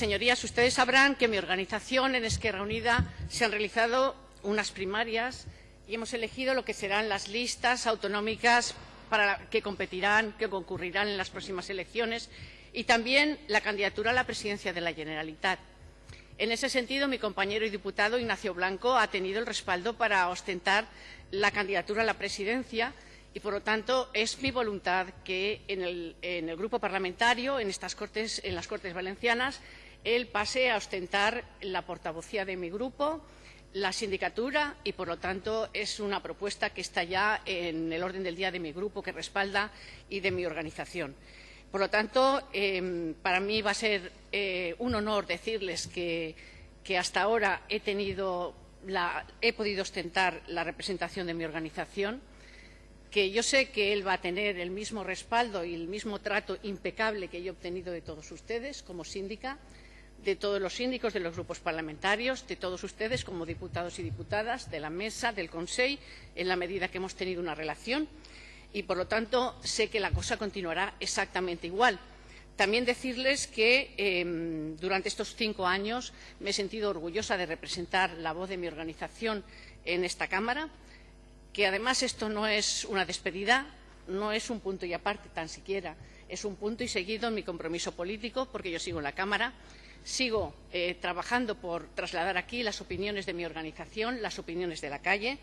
Señorías, ustedes sabrán que mi organización, en Esquerra Unida, se han realizado unas primarias y hemos elegido lo que serán las listas autonómicas para que competirán, que concurrirán en las próximas elecciones y también la candidatura a la presidencia de la Generalitat. En ese sentido, mi compañero y diputado Ignacio Blanco ha tenido el respaldo para ostentar la candidatura a la presidencia y, por lo tanto, es mi voluntad que en el, grupo parlamentario, en, estas cortes, en las Cortes Valencianas, él pase a ostentar la portavocía de mi grupo, la sindicatura y, por lo tanto, es una propuesta que está ya en el orden del día de mi grupo, que respalda y de mi organización. Por lo tanto, eh, para mí va a ser eh, un honor decirles que, hasta ahora he, he podido ostentar la representación de mi organización que yo sé que él va a tener el mismo respaldo y el mismo trato impecable que yo he obtenido de todos ustedes como síndica, de todos los síndicos de los grupos parlamentarios, de todos ustedes como diputados y diputadas, de la mesa, del Consejo, en la medida que hemos tenido una relación y, por lo tanto, sé que la cosa continuará exactamente igual. También decirles que eh, durante estos cinco años me he sentido orgullosa de representar la voz de mi organización en esta Cámara, que además esto no es una despedida, no es un punto y aparte tan siquiera, es un punto y seguido en mi compromiso político, porque yo sigo en la Cámara, sigo eh, trabajando por trasladar aquí las opiniones de mi organización, las opiniones de la calle,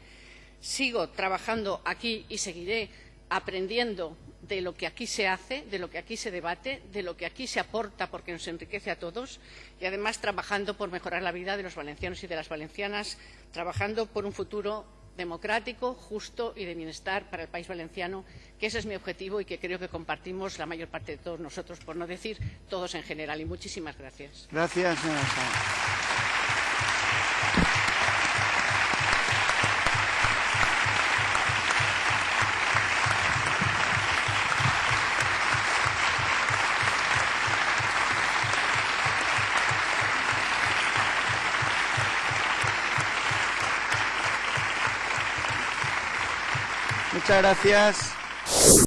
sigo trabajando aquí y seguiré aprendiendo de lo que aquí se hace, de lo que aquí se debate, de lo que aquí se aporta porque nos enriquece a todos y además trabajando por mejorar la vida de los valencianos y de las valencianas, trabajando por un futuro democrático, justo y de bienestar para el país valenciano, que ese es mi objetivo y que creo que compartimos la mayor parte de todos nosotros, por no decir todos en general. Y muchísimas gracias. Gracias, señora Muchas gracias.